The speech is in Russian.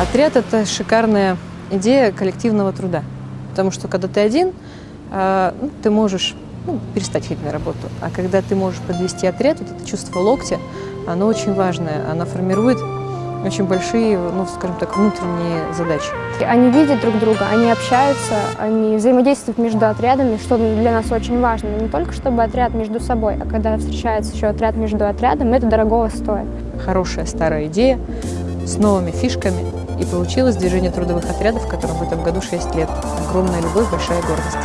Отряд – это шикарная идея коллективного труда. Потому что когда ты один, э, ну, ты можешь ну, перестать ходить на работу. А когда ты можешь подвести отряд, вот это чувство локтя, оно очень важное. Оно формирует очень большие, ну, скажем так, внутренние задачи. Они видят друг друга, они общаются, они взаимодействуют между отрядами, что для нас очень важно. Но не только чтобы отряд между собой, а когда встречается еще отряд между отрядом, это дорогого стоит. Хорошая старая идея с новыми фишками. И получилось движение трудовых отрядов, которым в этом году 6 лет. Огромная любовь, большая гордость.